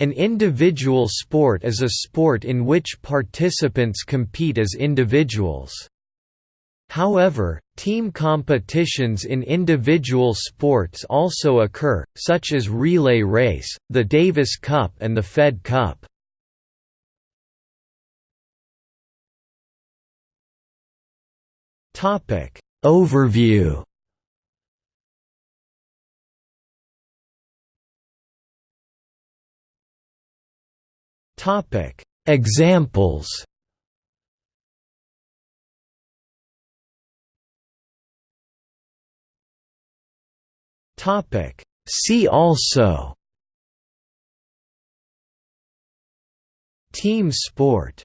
An individual sport is a sport in which participants compete as individuals. However, team competitions in individual sports also occur, such as relay race, the Davis Cup and the Fed Cup. Overview Examples Topic. See also Team sport